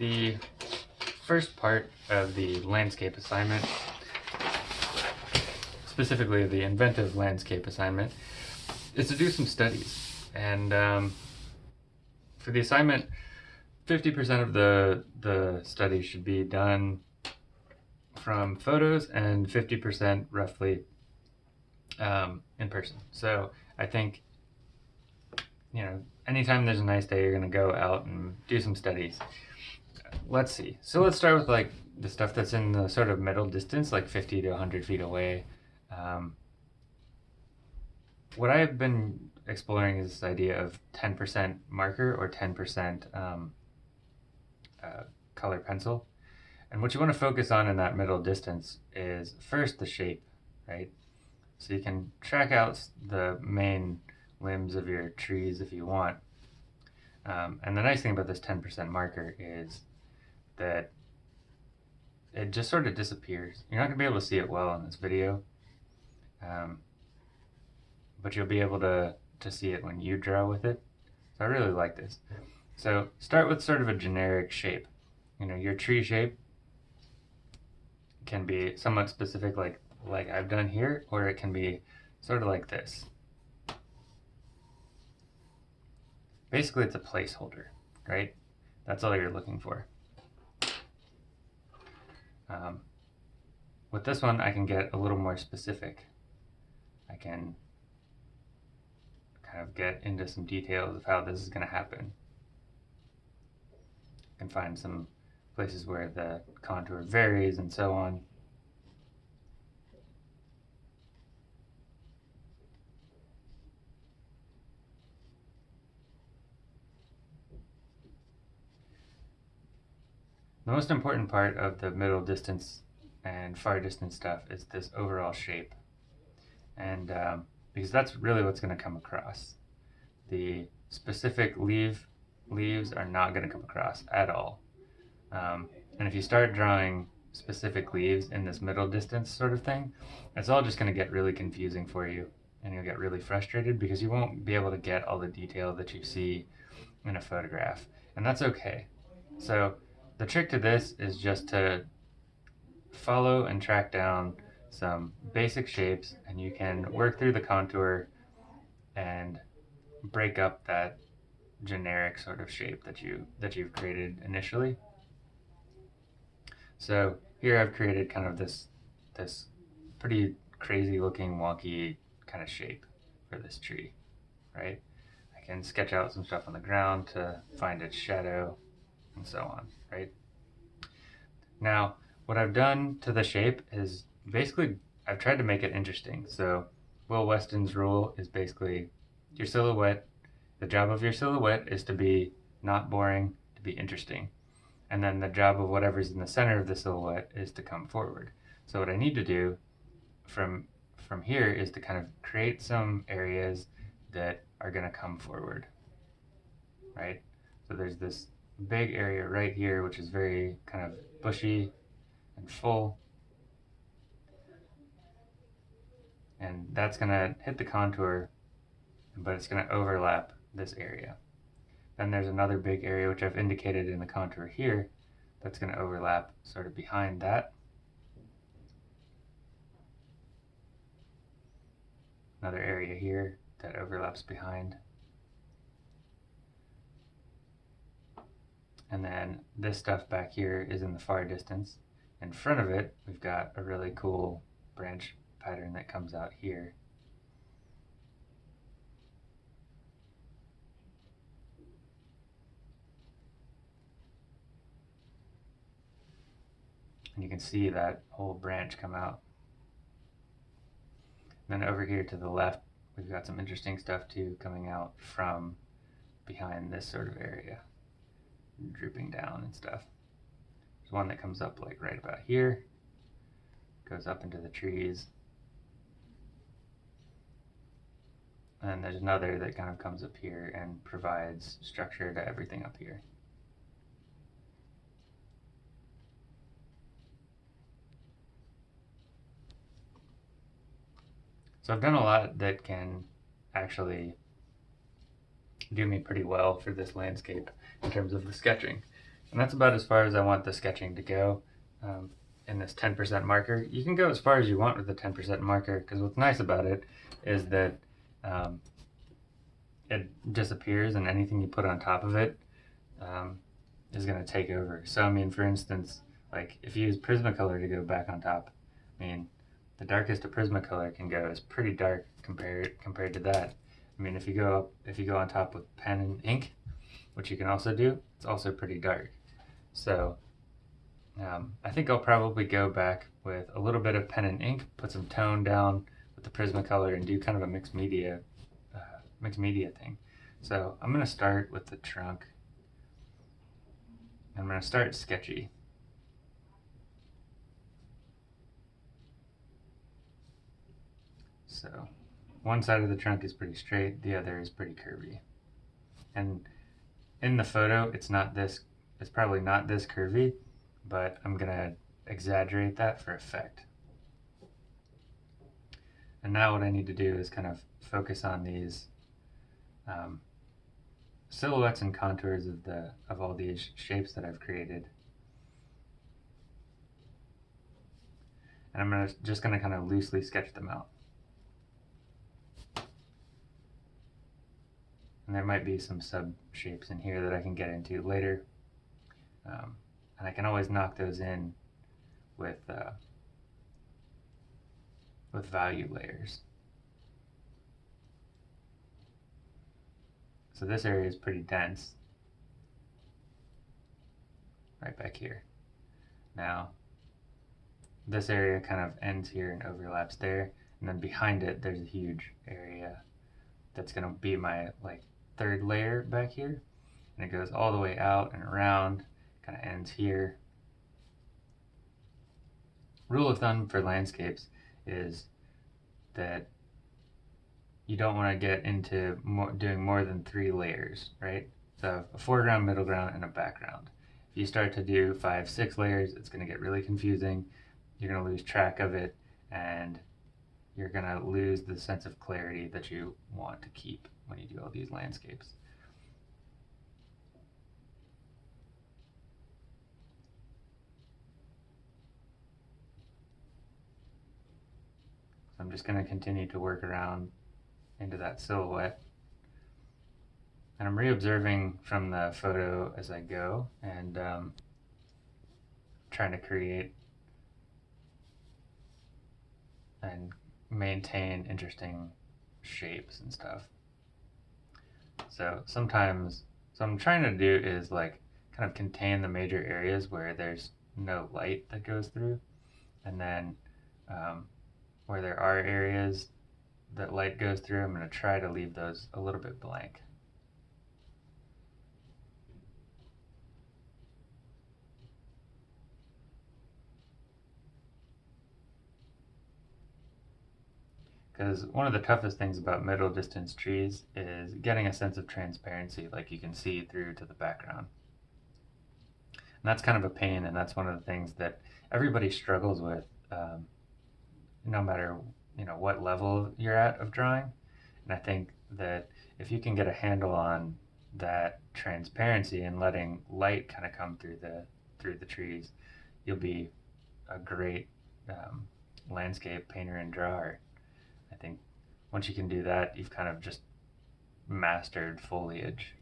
The first part of the landscape assignment, specifically the inventive landscape assignment, is to do some studies. And um, for the assignment, 50% of the, the study should be done from photos and 50% roughly um, in person. So I think, you know, anytime there's a nice day, you're going to go out and do some studies. Let's see. So let's start with like the stuff that's in the sort of middle distance, like 50 to 100 feet away. Um, what I've been exploring is this idea of 10% marker or 10% um, uh, color pencil. And what you want to focus on in that middle distance is first the shape, right? So you can track out the main limbs of your trees if you want. Um, and the nice thing about this 10% marker is that it just sort of disappears. You're not going to be able to see it well in this video, um, but you'll be able to, to see it when you draw with it. So I really like this. So start with sort of a generic shape. You know, your tree shape can be somewhat specific like, like I've done here, or it can be sort of like this. Basically, it's a placeholder, right? That's all you're looking for. Um, with this one, I can get a little more specific. I can kind of get into some details of how this is going to happen. I can find some places where the contour varies and so on. The most important part of the middle distance and far distance stuff is this overall shape. And um, because that's really what's going to come across. The specific leaf leaves are not going to come across at all. Um, and if you start drawing specific leaves in this middle distance sort of thing, it's all just going to get really confusing for you and you'll get really frustrated because you won't be able to get all the detail that you see in a photograph. And that's okay. So the trick to this is just to follow and track down some basic shapes and you can work through the contour and break up that generic sort of shape that you that you've created initially. So here I've created kind of this this pretty crazy looking wonky kind of shape for this tree, right? I can sketch out some stuff on the ground to find its shadow and so on, right? Now, what I've done to the shape is basically, I've tried to make it interesting. So Will Weston's rule is basically your silhouette, the job of your silhouette is to be not boring, to be interesting. And then the job of whatever's in the center of the silhouette is to come forward. So what I need to do from from here is to kind of create some areas that are going to come forward, right? So there's this big area right here, which is very kind of bushy and full. And that's going to hit the contour, but it's going to overlap this area. Then there's another big area, which I've indicated in the contour here, that's going to overlap sort of behind that. Another area here that overlaps behind. And then this stuff back here is in the far distance. In front of it, we've got a really cool branch pattern that comes out here. And you can see that whole branch come out. And then over here to the left, we've got some interesting stuff too coming out from behind this sort of area drooping down and stuff. There's one that comes up like right about here, goes up into the trees. And there's another that kind of comes up here and provides structure to everything up here. So I've done a lot that can actually do me pretty well for this landscape in terms of the sketching. And that's about as far as I want the sketching to go um, in this 10% marker. You can go as far as you want with the 10% marker because what's nice about it is that um, it disappears and anything you put on top of it um, is going to take over. So, I mean, for instance, like if you use Prismacolor to go back on top, I mean, the darkest a Prismacolor can go is pretty dark compared compared to that. I mean, if you go up, if you go on top with pen and ink, which you can also do, it's also pretty dark. So um, I think I'll probably go back with a little bit of pen and ink, put some tone down with the Prismacolor, and do kind of a mixed media, uh, mixed media thing. So I'm gonna start with the trunk. I'm gonna start sketchy. So one side of the trunk is pretty straight, the other is pretty curvy. And in the photo, it's not this, it's probably not this curvy, but I'm gonna exaggerate that for effect. And now what I need to do is kind of focus on these um, silhouettes and contours of the of all these shapes that I've created. And I'm gonna, just gonna kind of loosely sketch them out. And there might be some sub shapes in here that I can get into later. Um, and I can always knock those in with, uh, with value layers. So this area is pretty dense, right back here. Now, this area kind of ends here and overlaps there, and then behind it there's a huge area that's going to be my like third layer back here. And it goes all the way out and around kind of ends here. Rule of thumb for landscapes is that you don't want to get into more, doing more than three layers right? So a foreground middle ground and a background. If you start to do five six layers it's going to get really confusing. You're going to lose track of it and you're going to lose the sense of clarity that you want to keep when you do all these landscapes. So I'm just going to continue to work around into that silhouette. And I'm re-observing from the photo as I go and um, trying to create and maintain interesting shapes and stuff. So sometimes, so I'm trying to do is like kind of contain the major areas where there's no light that goes through. And then um, where there are areas that light goes through, I'm going to try to leave those a little bit blank. Because one of the toughest things about middle distance trees is getting a sense of transparency, like you can see through to the background. And that's kind of a pain, and that's one of the things that everybody struggles with, um, no matter you know what level you're at of drawing. And I think that if you can get a handle on that transparency and letting light kind of come through the through the trees, you'll be a great um, landscape painter and drawer. I think once you can do that, you've kind of just mastered foliage.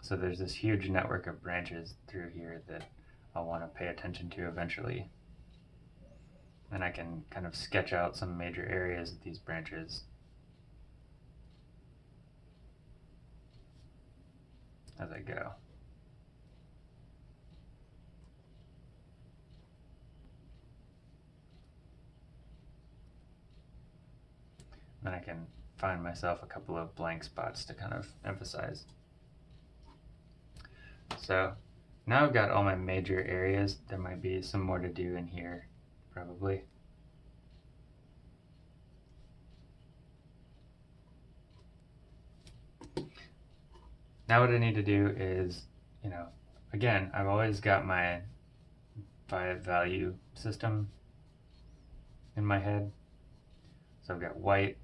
So there's this huge network of branches through here that I'll want to pay attention to eventually. And I can kind of sketch out some major areas of these branches as I go. Then I can find myself a couple of blank spots to kind of emphasize. So now I've got all my major areas. There might be some more to do in here, probably. Now what I need to do is, you know, again, I've always got my five value system in my head So I've got white,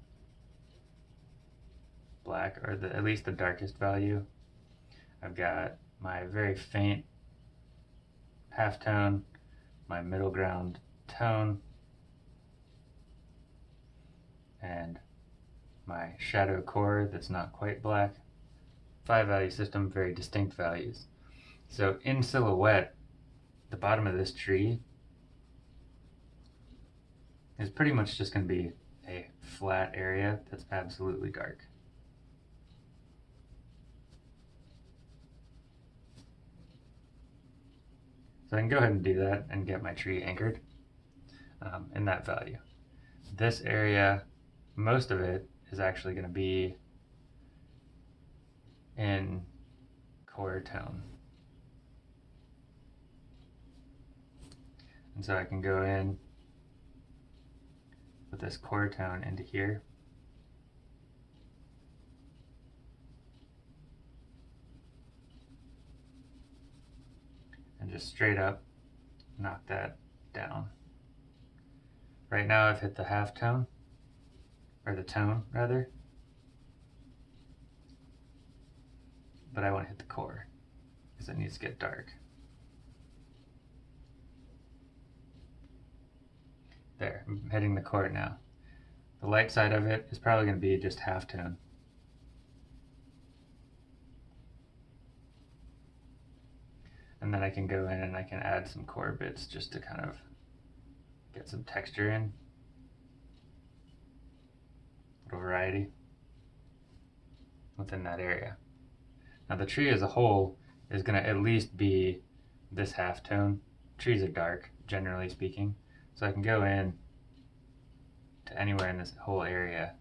black, or the, at least the darkest value. I've got my very faint halftone, my middle ground tone, and my shadow core that's not quite black. Five value system, very distinct values. So in silhouette, the bottom of this tree is pretty much just going to be a flat area that's absolutely dark. So I can go ahead and do that and get my tree anchored um, in that value. This area, most of it is actually going to be in core tone. And so I can go in with this core tone into here. Just straight up knock that down. Right now I've hit the half tone, or the tone rather. But I want to hit the core because it needs to get dark. There, I'm hitting the core now. The light side of it is probably going to be just half tone. And then I can go in and I can add some core bits just to kind of get some texture in. A little variety within that area. Now the tree as a whole is going to at least be this half tone. Trees are dark, generally speaking. So I can go in to anywhere in this whole area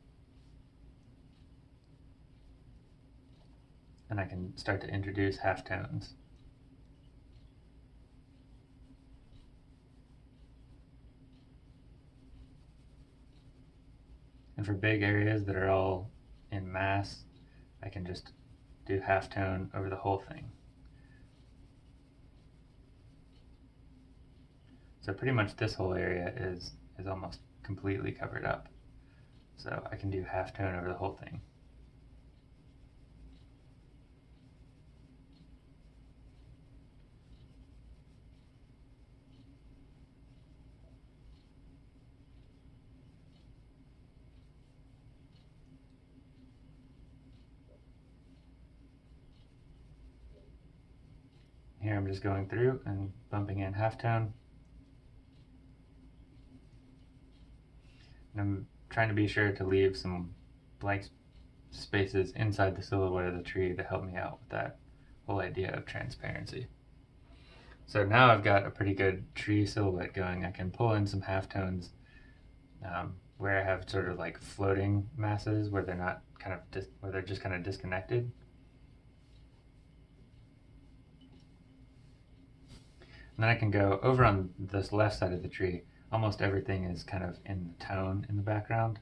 and I can start to introduce halftones. And for big areas that are all in mass, I can just do halftone over the whole thing. So pretty much this whole area is, is almost completely covered up. So I can do halftone over the whole thing. Here I'm just going through and bumping in halftone. And I'm trying to be sure to leave some blank spaces inside the silhouette of the tree to help me out with that whole idea of transparency. So now I've got a pretty good tree silhouette going. I can pull in some halftones um, where I have sort of like floating masses where they're not kind of, where they're just kind of disconnected. And then I can go over on this left side of the tree. Almost everything is kind of in the tone in the background.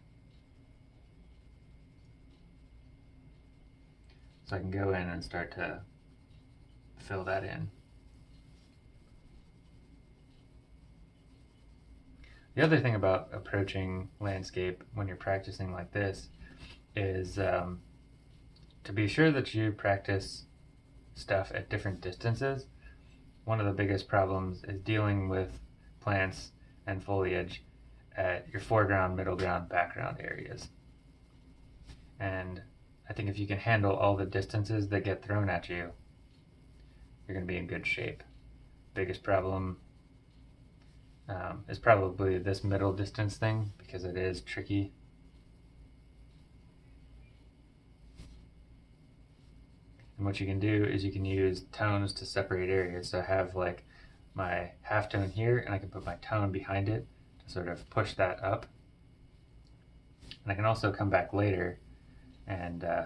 So I can go in and start to fill that in. The other thing about approaching landscape when you're practicing like this is um, to be sure that you practice stuff at different distances one of the biggest problems is dealing with plants and foliage at your foreground, middle ground, background areas. And I think if you can handle all the distances that get thrown at you, you're going to be in good shape. Biggest problem um, is probably this middle distance thing because it is tricky And what you can do is you can use tones to separate areas. So I have like my half tone here and I can put my tone behind it to sort of push that up. And I can also come back later and uh,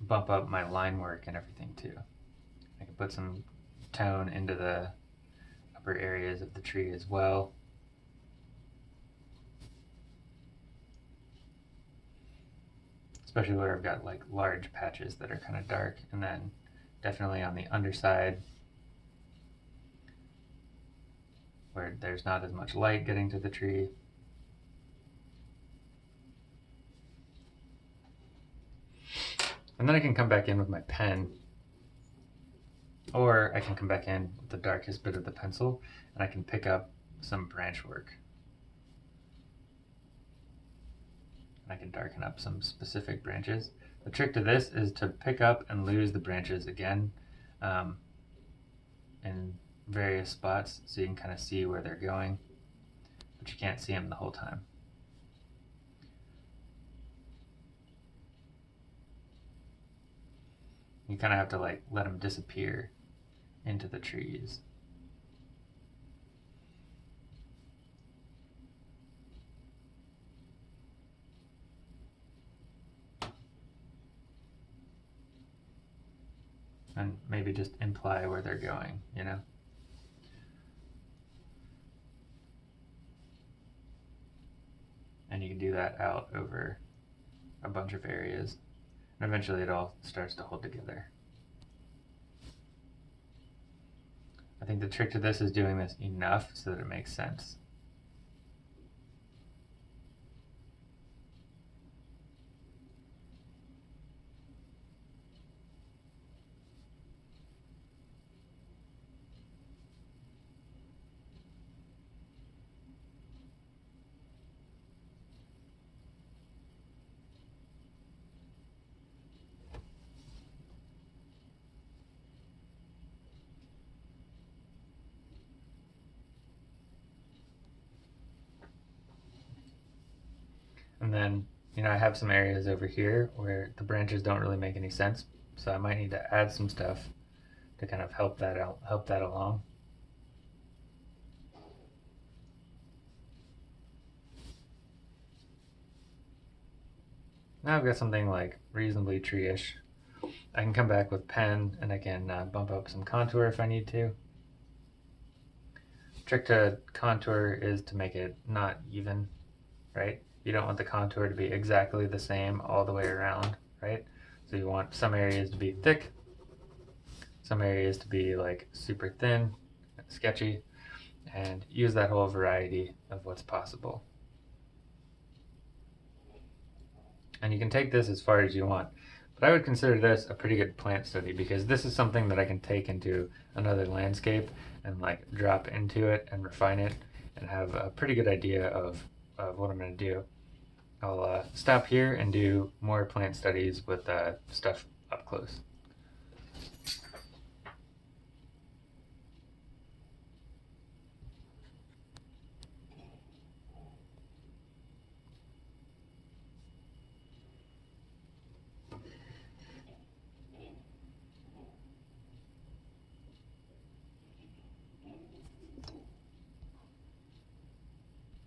bump up my line work and everything too. I can put some tone into the upper areas of the tree as well. Especially where I've got like large patches that are kind of dark and then definitely on the underside where there's not as much light getting to the tree. And then I can come back in with my pen or I can come back in with the darkest bit of the pencil and I can pick up some branch work. And I can darken up some specific branches. The trick to this is to pick up and lose the branches again um, in various spots so you can kind of see where they're going, but you can't see them the whole time. You kind of have to like let them disappear into the trees. And maybe just imply where they're going, you know? And you can do that out over a bunch of areas. And eventually it all starts to hold together. I think the trick to this is doing this enough so that it makes sense. And then, you know, I have some areas over here where the branches don't really make any sense. So I might need to add some stuff to kind of help that out, help that along. Now I've got something like reasonably tree-ish. I can come back with pen and I can uh, bump up some contour if I need to. Trick to contour is to make it not even, right? You don't want the contour to be exactly the same all the way around, right? So you want some areas to be thick, some areas to be like super thin, sketchy, and use that whole variety of what's possible. And you can take this as far as you want. But I would consider this a pretty good plant study because this is something that I can take into another landscape and like drop into it and refine it and have a pretty good idea of, of what I'm going to do. I'll uh, stop here and do more plant studies with uh, stuff up close.